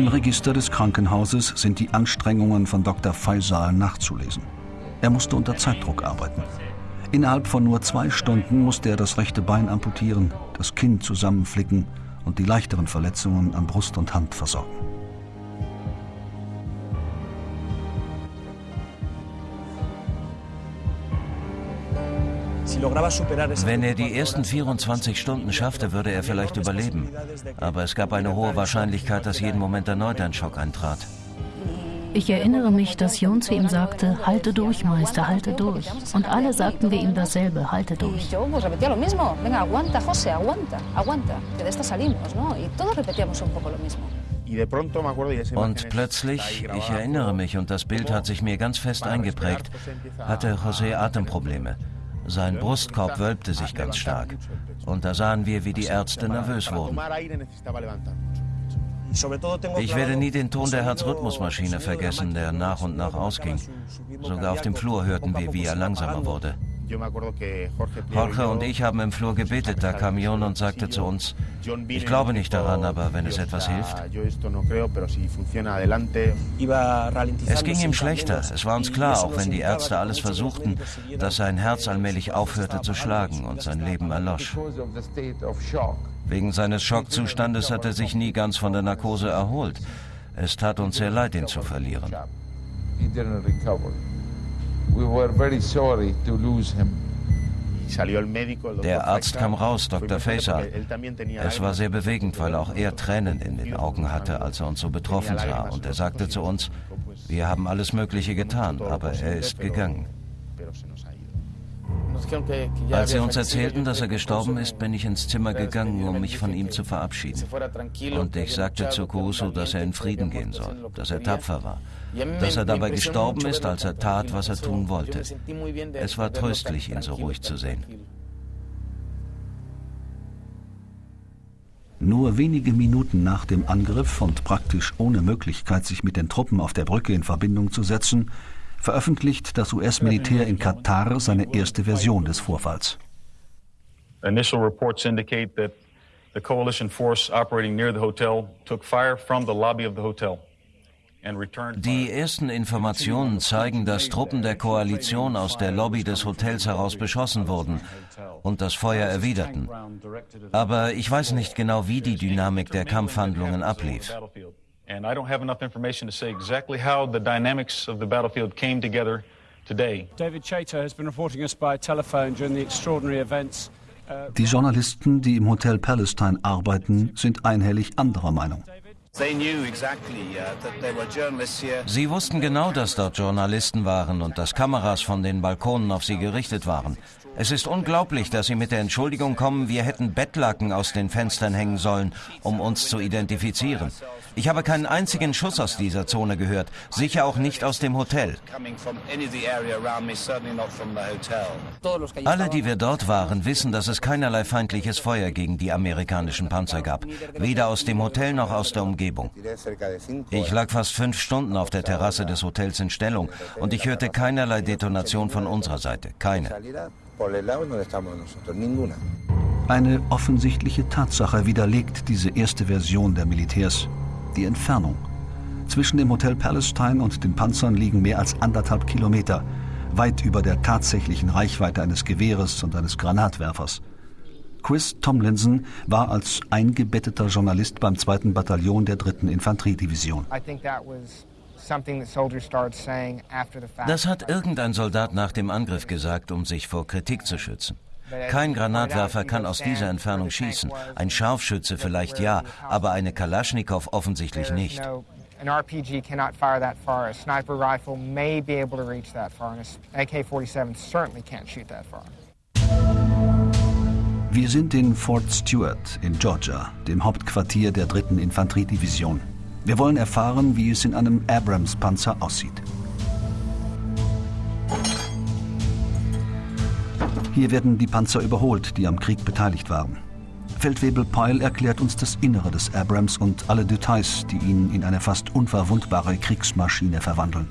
Im Register des Krankenhauses sind die Anstrengungen von Dr. Faisal nachzulesen. Er musste unter Zeitdruck arbeiten. Innerhalb von nur zwei Stunden musste er das rechte Bein amputieren, das Kinn zusammenflicken und die leichteren Verletzungen an Brust und Hand versorgen. Wenn er die ersten 24 Stunden schaffte, würde er vielleicht überleben. Aber es gab eine hohe Wahrscheinlichkeit, dass jeden Moment erneut ein Schock eintrat. Ich erinnere mich, dass Jon zu ihm sagte, halte durch, Meister, halte durch. Und alle sagten wir ihm dasselbe, halte durch. Und plötzlich, ich erinnere mich, und das Bild hat sich mir ganz fest eingeprägt, hatte José Atemprobleme. Sein Brustkorb wölbte sich ganz stark. Und da sahen wir, wie die Ärzte nervös wurden. Ich werde nie den Ton der Herzrhythmusmaschine vergessen, der nach und nach ausging. Sogar auf dem Flur hörten wir, wie er langsamer wurde. Jorge und ich haben im Flur gebetet, da kam Jon und sagte zu uns, ich glaube nicht daran, aber wenn es etwas hilft. Es ging ihm schlechter, es war uns klar, auch wenn die Ärzte alles versuchten, dass sein Herz allmählich aufhörte zu schlagen und sein Leben erlosch. Wegen seines Schockzustandes hat er sich nie ganz von der Narkose erholt. Es tat uns sehr leid, ihn zu verlieren. We were very sorry to lose him. Der Arzt kam raus, Dr. Faisal. Es war sehr bewegend, weil auch er Tränen in den Augen hatte, als er uns so betroffen sah. Und er sagte zu uns, wir haben alles Mögliche getan, aber er ist gegangen. Als sie uns erzählten, dass er gestorben ist, bin ich ins Zimmer gegangen, um mich von ihm zu verabschieden. Und ich sagte zu Kurusu, dass er in Frieden gehen soll, dass er tapfer war, dass er dabei gestorben ist, als er tat, was er tun wollte. Es war tröstlich, ihn so ruhig zu sehen. Nur wenige Minuten nach dem Angriff und praktisch ohne Möglichkeit, sich mit den Truppen auf der Brücke in Verbindung zu setzen, veröffentlicht das US-Militär in Katar seine erste Version des Vorfalls. Initial reports indicate that the coalition force operating near the hotel took fire from the lobby of the hotel. Die ersten Informationen zeigen, dass Truppen der Koalition aus der Lobby des Hotels heraus beschossen wurden und das Feuer erwiderten. Aber ich weiß nicht genau, wie die Dynamik der Kampfhandlungen ablief. And I don't have enough information to say exactly how the dynamics of the battlefield came together today. David Chater has been reporting us by telephone during the extraordinary events. Uh, die Journalisten, die im Hotel Palestine arbeiten, sind einhellig anderer Meinung. Uh, sie wussten genau, dass dort Journalisten waren und dass Kameras von den Balkonen auf sie gerichtet waren. Es ist unglaublich, dass Sie mit der Entschuldigung kommen, wir hätten Bettlaken aus den Fenstern hängen sollen, um uns zu identifizieren. Ich habe keinen einzigen Schuss aus dieser Zone gehört, sicher auch nicht aus dem Hotel. Alle, die wir dort waren, wissen, dass es keinerlei feindliches Feuer gegen die amerikanischen Panzer gab, weder aus dem Hotel noch aus der Umgebung. Ich lag fast fünf Stunden auf der Terrasse des Hotels in Stellung und ich hörte keinerlei Detonation von unserer Seite, keine. Eine offensichtliche Tatsache widerlegt diese erste Version der Militärs die Entfernung. Zwischen dem Hotel Palestine und den Panzern liegen mehr als anderthalb Kilometer, weit über der tatsächlichen Reichweite eines Gewehres und eines Granatwerfers. Chris Tomlinson war als eingebetteter Journalist beim 2. Bataillon der 3. Infanteriedivision. Das hat irgendein Soldat nach dem Angriff gesagt, um sich vor Kritik zu schützen. Kein Granatwerfer kann aus dieser Entfernung schießen. Ein Scharfschütze vielleicht ja, aber eine Kalaschnikow offensichtlich nicht. An RPG cannot fire that far. A sniper rifle may be able to reach that far, and an AK-47 certainly can't shoot that far. Wir sind in Fort Stewart in Georgia, dem Hauptquartier der 3. Infanteriedivision. Wir wollen erfahren, wie es in einem Abrams-Panzer aussieht. Hier werden die Panzer überholt, die am Krieg beteiligt waren. Feldwebel Peil erklärt uns das Innere des Abrams und alle Details, die ihn in eine fast unverwundbare Kriegsmaschine verwandeln.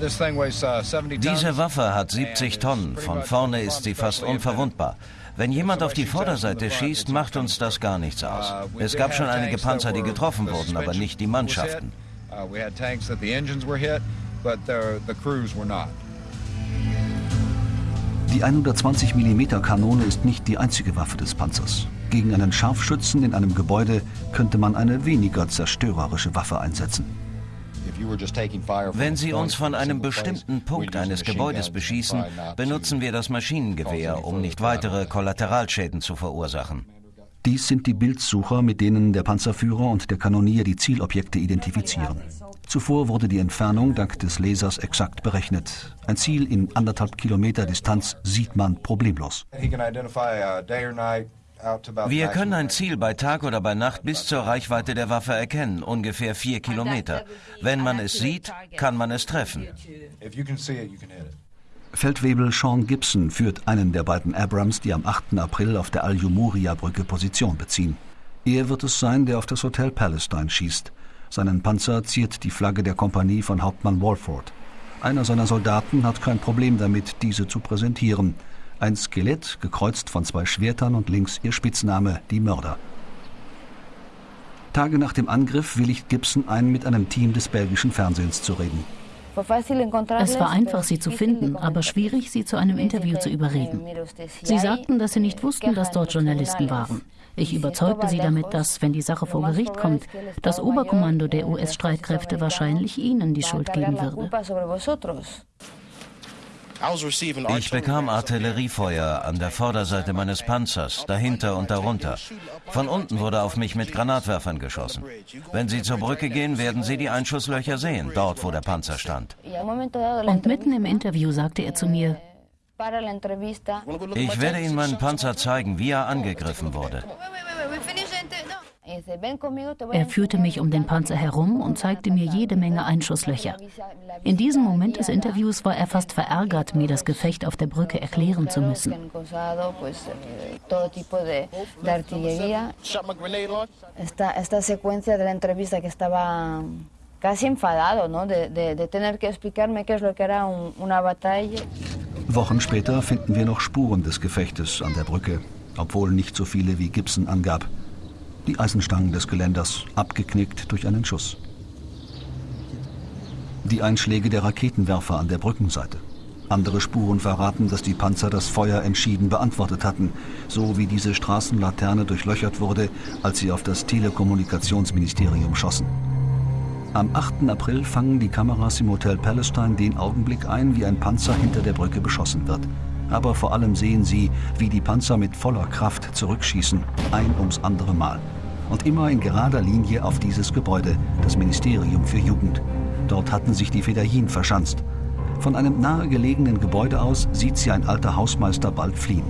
Uh, Diese Waffe hat 70 Tonnen. Von vorne ist sie fast unverwundbar. Wenn jemand auf die Vorderseite schießt, macht uns das gar nichts aus. Es gab schon einige Panzer, die getroffen wurden, aber nicht die Mannschaften. Die 120 mm Kanone ist nicht die einzige Waffe des Panzers. Gegen einen Scharfschützen in einem Gebäude könnte man eine weniger zerstörerische Waffe einsetzen. Wenn Sie uns von einem bestimmten Punkt eines Gebäudes beschießen, benutzen wir das Maschinengewehr, um nicht weitere Kollateralschäden zu verursachen. Dies sind die Bildsucher, mit denen der Panzerführer und der Kanonier die Zielobjekte identifizieren. Zuvor wurde die Entfernung dank des Lasers exakt berechnet. Ein Ziel in anderthalb Kilometer Distanz sieht man problemlos. Wir können ein Ziel bei Tag oder bei Nacht bis zur Reichweite der Waffe erkennen, ungefähr vier Kilometer. Wenn man es sieht, kann man es treffen. Feldwebel Sean Gibson führt einen der beiden Abrams, die am 8. April auf der Al-Jumuria-Brücke Position beziehen. Er wird es sein, der auf das Hotel Palestine schießt. Seinen Panzer ziert die Flagge der Kompanie von Hauptmann Walford. Einer seiner Soldaten hat kein Problem damit, diese zu präsentieren. Ein Skelett, gekreuzt von zwei Schwertern und links ihr Spitzname, die Mörder. Tage nach dem Angriff willigt Gibson ein, mit einem Team des belgischen Fernsehens zu reden. Es war einfach, sie zu finden, aber schwierig, sie zu einem Interview zu überreden. Sie sagten, dass sie nicht wussten, dass dort Journalisten waren. Ich überzeugte sie damit, dass, wenn die Sache vor Gericht kommt, das Oberkommando der US-Streitkräfte wahrscheinlich ihnen die Schuld geben würde. Ich bekam Artilleriefeuer an der Vorderseite meines Panzers, dahinter und darunter. Von unten wurde auf mich mit Granatwerfern geschossen. Wenn Sie zur Brücke gehen, werden Sie die Einschusslöcher sehen, dort wo der Panzer stand. Und mitten im Interview sagte er zu mir, ich werde Ihnen meinen Panzer zeigen, wie er angegriffen wurde. Er führte mich um den Panzer herum und zeigte mir jede Menge Einschusslöcher. In diesem Moment des Interviews war er fast verärgert, mir das Gefecht auf der Brücke erklären zu müssen. Wochen später finden wir noch Spuren des Gefechtes an der Brücke, obwohl nicht so viele wie Gibson angab die Eisenstangen des Geländers, abgeknickt durch einen Schuss. Die Einschläge der Raketenwerfer an der Brückenseite. Andere Spuren verraten, dass die Panzer das Feuer entschieden beantwortet hatten, so wie diese Straßenlaterne durchlöchert wurde, als sie auf das Telekommunikationsministerium schossen. Am 8. April fangen die Kameras im Hotel Palestine den Augenblick ein, wie ein Panzer hinter der Brücke beschossen wird. Aber vor allem sehen sie, wie die Panzer mit voller Kraft zurückschießen, ein ums andere Mal und immer in gerader Linie auf dieses Gebäude, das Ministerium für Jugend. Dort hatten sich die Fedayeen verschanzt. Von einem nahegelegenen Gebäude aus sieht sie ein alter Hausmeister bald fliehen.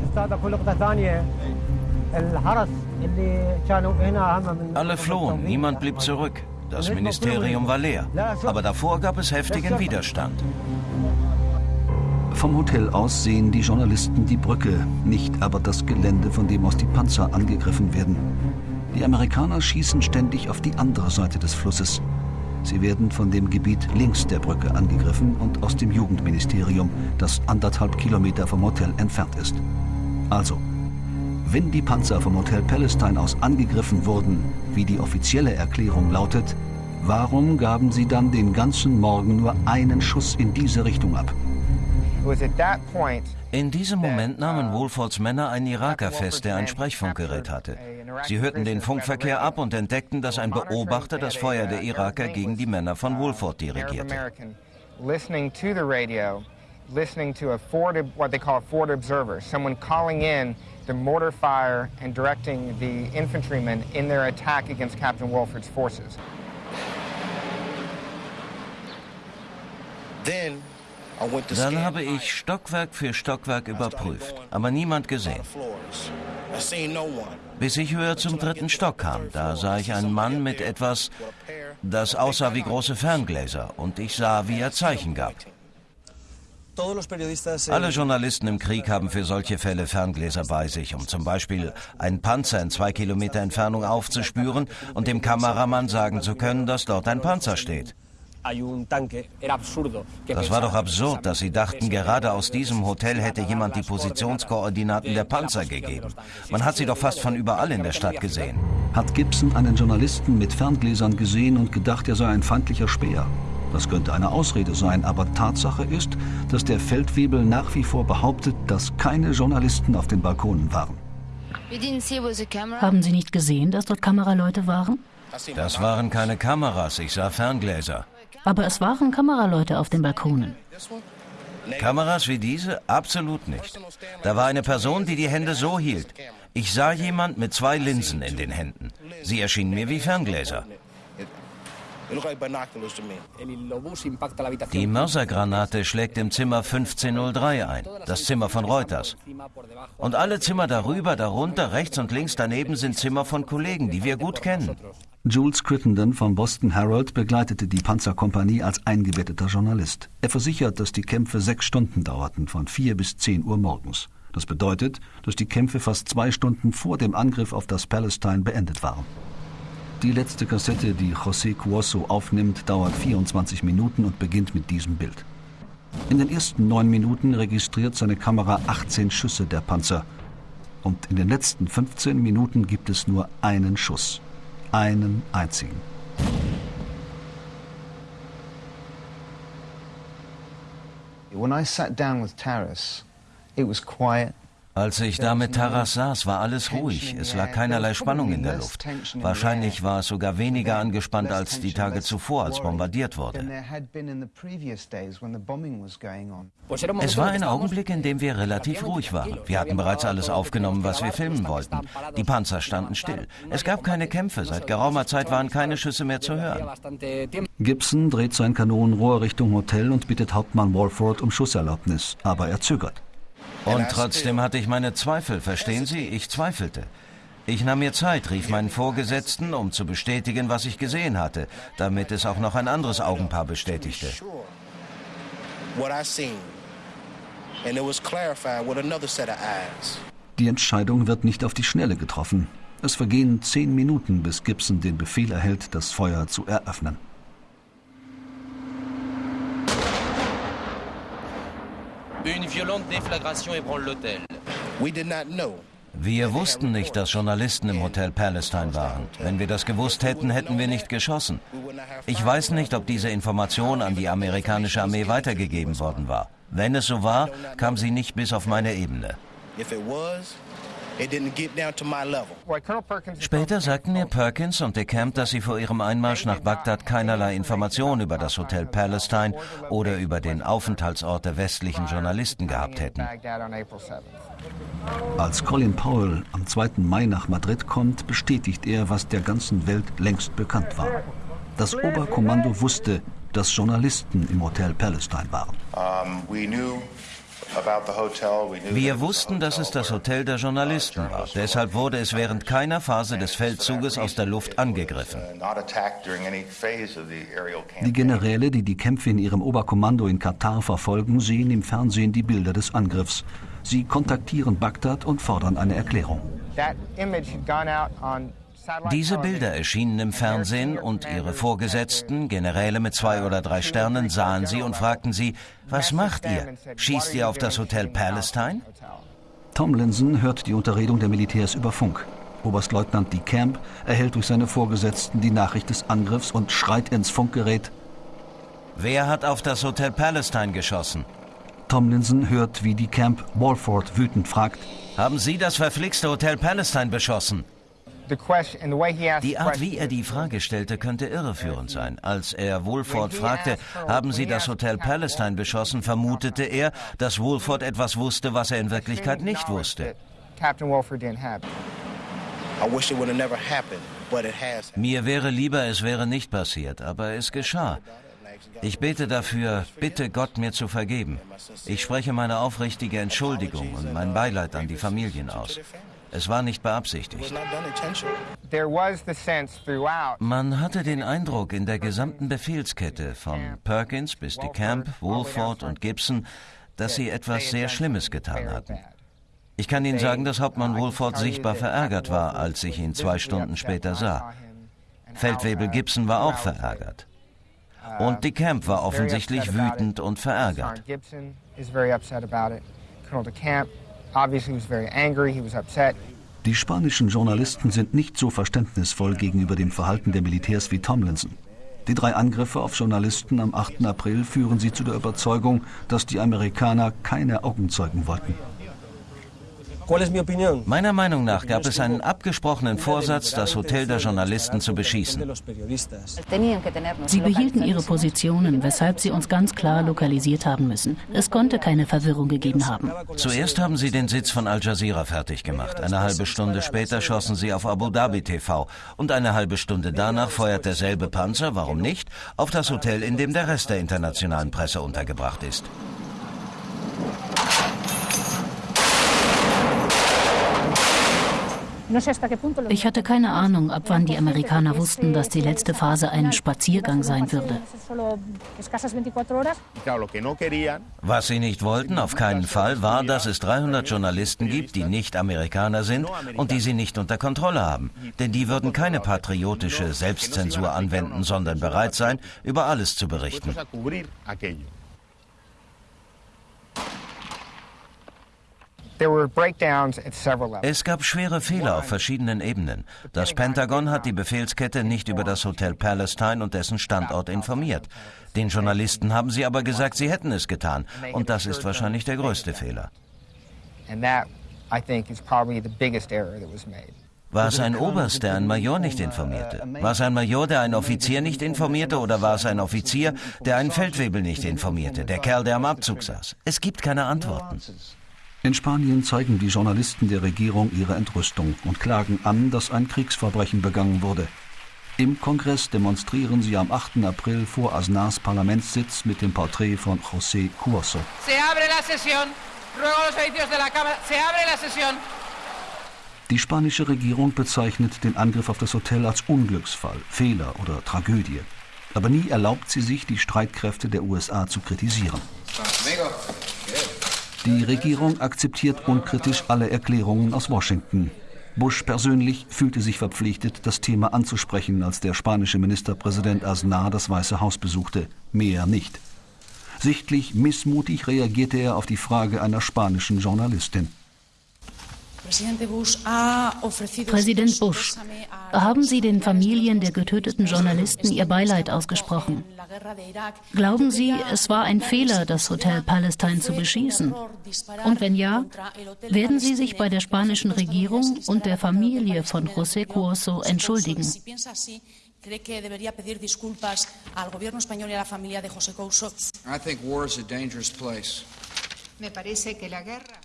Alle flohen, niemand blieb zurück. Das Ministerium war leer. Aber davor gab es heftigen Widerstand. Vom Hotel aus sehen die Journalisten die Brücke, nicht aber das Gelände, von dem aus die Panzer angegriffen werden. Die Amerikaner schießen ständig auf die andere Seite des Flusses. Sie werden von dem Gebiet links der Brücke angegriffen und aus dem Jugendministerium, das anderthalb Kilometer vom Hotel entfernt ist. Also, wenn die Panzer vom Hotel Palestine aus angegriffen wurden, wie die offizielle Erklärung lautet, Warum gaben sie dann den ganzen Morgen nur einen Schuss in diese Richtung ab? In diesem Moment nahmen Wohlfords Männer einen Iraker fest, der ein Sprechfunkgerät hatte. Sie hörten den Funkverkehr ab und entdeckten, dass ein Beobachter das Feuer der Iraker gegen die Männer von Wohlford dirigierte. listening to a forward, what they call a forward observer, someone calling in the mortar fire and directing the infantrymen in their attack against Captain Wolford's forces. Then Dann habe ich Stockwerk für Stockwerk überprüft, aber niemand gesehen. Bis ich höher zum dritten Stock kam, da sah ich einen Mann mit etwas, das aussah wie große Ferngläser, und ich sah, wie er Zeichen gab. Alle Journalisten im Krieg haben für solche Fälle Ferngläser bei sich, um zum Beispiel einen Panzer in zwei Kilometer Entfernung aufzuspüren und dem Kameramann sagen zu können, dass dort ein Panzer steht. Das war doch absurd, dass sie dachten, gerade aus diesem Hotel hätte jemand die Positionskoordinaten der Panzer gegeben. Man hat sie doch fast von überall in der Stadt gesehen. Hat Gibson einen Journalisten mit Ferngläsern gesehen und gedacht, er sei ein feindlicher Späher? Das könnte eine Ausrede sein, aber Tatsache ist, dass der Feldwebel nach wie vor behauptet, dass keine Journalisten auf den Balkonen waren. Haben Sie nicht gesehen, dass dort Kameraleute waren? Das waren keine Kameras, ich sah Ferngläser. Aber es waren Kameraleute auf den Balkonen. Kameras wie diese? Absolut nicht. Da war eine Person, die die Hände so hielt. Ich sah jemand mit zwei Linsen in den Händen. Sie erschienen mir wie Ferngläser. Die Mörsergranate schlägt im Zimmer 1503 ein, das Zimmer von Reuters. Und alle Zimmer darüber, darunter, rechts und links daneben sind Zimmer von Kollegen, die wir gut kennen. Jules Crittenden vom Boston Herald begleitete die Panzerkompanie als eingebetteter Journalist. Er versichert, dass die Kämpfe sechs Stunden dauerten, von vier bis zehn Uhr morgens. Das bedeutet, dass die Kämpfe fast zwei Stunden vor dem Angriff auf das Palestine beendet waren. Die letzte Kassette, die José Cuoso aufnimmt, dauert 24 Minuten und beginnt mit diesem Bild. In den ersten neun Minuten registriert seine Kamera 18 Schüsse der Panzer. Und in den letzten 15 Minuten gibt es nur einen Schuss. Einen einzigen. When I sat down with Taras, it was quiet als ich da mit Taras saß, war alles ruhig. Es lag keinerlei Spannung in der Luft. Wahrscheinlich war es sogar weniger angespannt als die Tage zuvor, als bombardiert wurde. Es war ein Augenblick, in dem wir relativ ruhig waren. Wir hatten bereits alles aufgenommen, was wir filmen wollten. Die Panzer standen still. Es gab keine Kämpfe. Seit geraumer Zeit waren keine Schüsse mehr zu hören. Gibson dreht sein Kanonenrohr Richtung Hotel und bittet Hauptmann Walford um Schusserlaubnis, aber er zögert. Und trotzdem hatte ich meine Zweifel, verstehen Sie? Ich zweifelte. Ich nahm mir Zeit, rief meinen Vorgesetzten, um zu bestätigen, was ich gesehen hatte, damit es auch noch ein anderes Augenpaar bestätigte. Die Entscheidung wird nicht auf die Schnelle getroffen. Es vergehen zehn Minuten, bis Gibson den Befehl erhält, das Feuer zu eröffnen. Une violente déflagration ébranle l'hôtel. We did not know. Wir wussten nicht, dass Journalisten im Hotel Palestine waren. Wenn wir das gewusst hätten, hätten wir nicht geschossen. Ich weiß nicht, ob diese Information an die amerikanische Armee weitergegeben worden war. Wenn es so war, kam sie nicht bis auf meine Ebene. Später sagten mir Perkins und de Camp, dass sie vor ihrem Einmarsch nach Bagdad keinerlei Informationen über das Hotel Palestine oder über den Aufenthaltsort der westlichen Journalisten gehabt hätten. Als Colin Powell am 2. Mai nach Madrid kommt, bestätigt er, was der ganzen Welt längst bekannt war. Das Oberkommando wusste, dass Journalisten im Hotel Palestine waren. Um, wir wussten, dass es das Hotel der Journalisten war. Deshalb wurde es während keiner Phase des Feldzuges aus der Luft angegriffen. Die Generäle, die die Kämpfe in ihrem Oberkommando in Katar verfolgen, sehen im Fernsehen die Bilder des Angriffs. Sie kontaktieren Bagdad und fordern eine Erklärung. Diese Bilder erschienen im Fernsehen und ihre Vorgesetzten, Generäle mit zwei oder drei Sternen, sahen sie und fragten sie, was macht ihr? Schießt ihr auf das Hotel Palestine? Tomlinson hört die Unterredung der Militärs über Funk. Oberstleutnant DeCamp erhält durch seine Vorgesetzten die Nachricht des Angriffs und schreit ins Funkgerät: Wer hat auf das Hotel Palestine geschossen? Tomlinson hört, wie DeCamp Walford wütend fragt: Haben Sie das verflixte Hotel Palestine beschossen? Die Art, wie er die Frage stellte, könnte irreführend sein. Als er Woolford fragte, haben Sie das Hotel Palestine beschossen, vermutete er, dass Woolford etwas wusste, was er in Wirklichkeit nicht wusste. Mir wäre lieber, es wäre nicht passiert, aber es geschah. Ich bete dafür, bitte Gott mir zu vergeben. Ich spreche meine aufrichtige Entschuldigung und mein Beileid an die Familien aus. Es war nicht beabsichtigt. Man hatte den Eindruck in der gesamten Befehlskette von Perkins bis DeCamp, Woolford und Gibson, dass sie etwas sehr Schlimmes getan hatten. Ich kann Ihnen sagen, dass Hauptmann Woolford sichtbar verärgert war, als ich ihn zwei Stunden später sah. Feldwebel Gibson war auch verärgert. Und DeCamp war offensichtlich wütend und verärgert. Die spanischen Journalisten sind nicht so verständnisvoll gegenüber dem Verhalten der Militärs wie Tomlinson. Die drei Angriffe auf Journalisten am 8. April führen sie zu der Überzeugung, dass die Amerikaner keine Augenzeugen wollten. Meiner Meinung nach gab es einen abgesprochenen Vorsatz, das Hotel der Journalisten zu beschießen. Sie behielten ihre Positionen, weshalb sie uns ganz klar lokalisiert haben müssen. Es konnte keine Verwirrung gegeben haben. Zuerst haben sie den Sitz von Al Jazeera fertig gemacht. Eine halbe Stunde später schossen sie auf Abu Dhabi TV. Und eine halbe Stunde danach feuert derselbe Panzer, warum nicht, auf das Hotel, in dem der Rest der internationalen Presse untergebracht ist. Ich hatte keine Ahnung, ab wann die Amerikaner wussten, dass die letzte Phase ein Spaziergang sein würde. Was sie nicht wollten, auf keinen Fall, war, dass es 300 Journalisten gibt, die nicht Amerikaner sind und die sie nicht unter Kontrolle haben. Denn die würden keine patriotische Selbstzensur anwenden, sondern bereit sein, über alles zu berichten. Es gab schwere Fehler auf verschiedenen Ebenen. Das Pentagon hat die Befehlskette nicht über das Hotel Palestine und dessen Standort informiert. Den Journalisten haben sie aber gesagt, sie hätten es getan. Und das ist wahrscheinlich der größte Fehler. War es ein Oberst, der einen Major nicht informierte? War es ein Major, der einen Offizier nicht informierte? Oder war es ein Offizier, der einen Feldwebel nicht informierte? Der Kerl, der am Abzug saß? Es gibt keine Antworten. In Spanien zeigen die Journalisten der Regierung ihre Entrüstung und klagen an, dass ein Kriegsverbrechen begangen wurde. Im Kongress demonstrieren sie am 8. April vor Aznars Parlamentssitz mit dem Porträt von José Cuoso. Die spanische Regierung bezeichnet den Angriff auf das Hotel als Unglücksfall, Fehler oder Tragödie. Aber nie erlaubt sie sich, die Streitkräfte der USA zu kritisieren. Die Regierung akzeptiert unkritisch alle Erklärungen aus Washington. Bush persönlich fühlte sich verpflichtet, das Thema anzusprechen, als der spanische Ministerpräsident Aznar das Weiße Haus besuchte. Mehr nicht. Sichtlich missmutig reagierte er auf die Frage einer spanischen Journalistin. Präsident Bush, haben Sie den Familien der getöteten Journalisten Ihr Beileid ausgesprochen? Glauben Sie, es war ein Fehler, das Hotel Palestine zu beschießen? Und wenn ja, werden Sie sich bei der spanischen Regierung und der Familie von José Cuoso entschuldigen? ¿Cree que debería pedir disculpas al gobierno español y a la familia de José Couso? I think war is a dangerous place.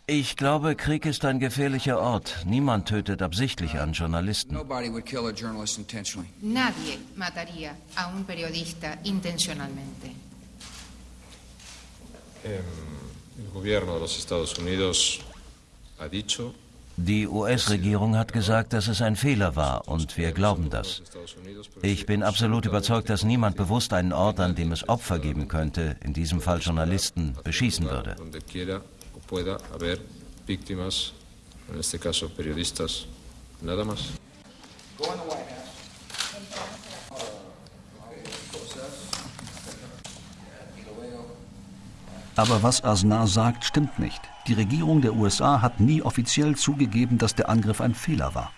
Ich glaube, Krieg ist ein gefährlicher Ort. Niemand tötet absichtlich einen Journalisten. Nadie mataría a un periodista intencionalmente. El gobierno de los Estados Unidos ha dicho die US-Regierung hat gesagt, dass es ein Fehler war und wir glauben das. Ich bin absolut überzeugt, dass niemand bewusst einen Ort, an dem es Opfer geben könnte, in diesem Fall Journalisten, beschießen würde. Aber was Aznar sagt, stimmt nicht. Die Regierung der USA hat nie offiziell zugegeben, dass der Angriff ein Fehler war.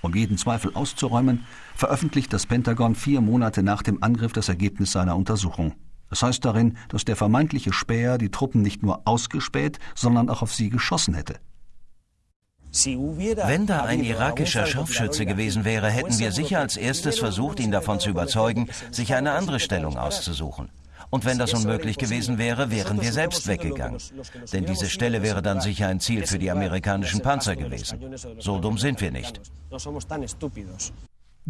Um jeden Zweifel auszuräumen, veröffentlicht das Pentagon vier Monate nach dem Angriff das Ergebnis seiner Untersuchung. Es heißt darin, dass der vermeintliche Späher die Truppen nicht nur ausgespäht, sondern auch auf sie geschossen hätte. Wenn da ein irakischer Scharfschütze gewesen wäre, hätten wir sicher als erstes versucht, ihn davon zu überzeugen, sich eine andere Stellung auszusuchen. Und wenn das unmöglich gewesen wäre, wären wir selbst weggegangen. Denn diese Stelle wäre dann sicher ein Ziel für die amerikanischen Panzer gewesen. So dumm sind wir nicht.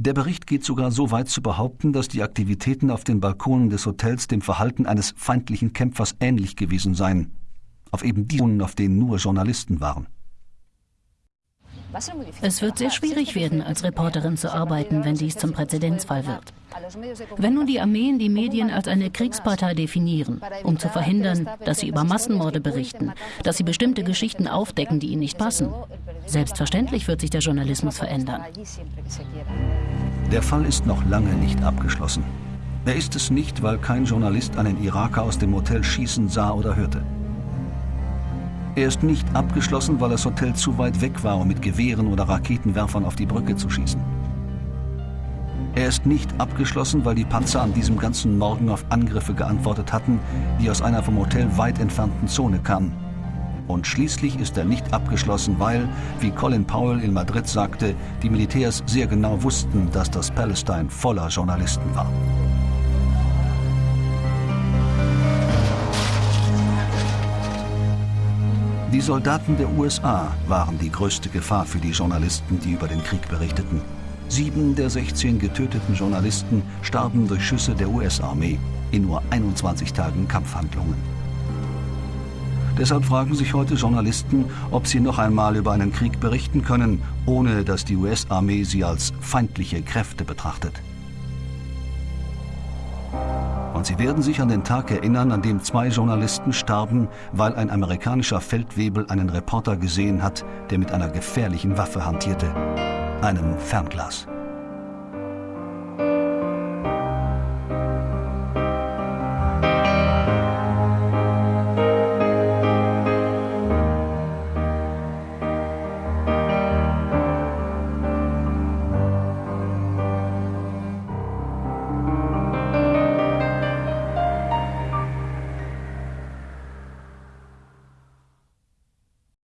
Der Bericht geht sogar so weit zu behaupten, dass die Aktivitäten auf den Balkonen des Hotels dem Verhalten eines feindlichen Kämpfers ähnlich gewesen seien. Auf eben diesen, auf denen nur Journalisten waren. Es wird sehr schwierig werden, als Reporterin zu arbeiten, wenn dies zum Präzedenzfall wird. Wenn nun die Armeen die Medien als eine Kriegspartei definieren, um zu verhindern, dass sie über Massenmorde berichten, dass sie bestimmte Geschichten aufdecken, die ihnen nicht passen, selbstverständlich wird sich der Journalismus verändern. Der Fall ist noch lange nicht abgeschlossen. Er ist es nicht, weil kein Journalist einen Iraker aus dem Hotel schießen sah oder hörte. Er ist nicht abgeschlossen, weil das Hotel zu weit weg war, um mit Gewehren oder Raketenwerfern auf die Brücke zu schießen. Er ist nicht abgeschlossen, weil die Panzer an diesem ganzen Morgen auf Angriffe geantwortet hatten, die aus einer vom Hotel weit entfernten Zone kamen. Und schließlich ist er nicht abgeschlossen, weil, wie Colin Powell in Madrid sagte, die Militärs sehr genau wussten, dass das Palestine voller Journalisten war. Die Soldaten der USA waren die größte Gefahr für die Journalisten, die über den Krieg berichteten. Sieben der 16 getöteten Journalisten starben durch Schüsse der US-Armee in nur 21 Tagen Kampfhandlungen. Deshalb fragen sich heute Journalisten, ob sie noch einmal über einen Krieg berichten können, ohne dass die US-Armee sie als feindliche Kräfte betrachtet. Und Sie werden sich an den Tag erinnern, an dem zwei Journalisten starben, weil ein amerikanischer Feldwebel einen Reporter gesehen hat, der mit einer gefährlichen Waffe hantierte, einem Fernglas.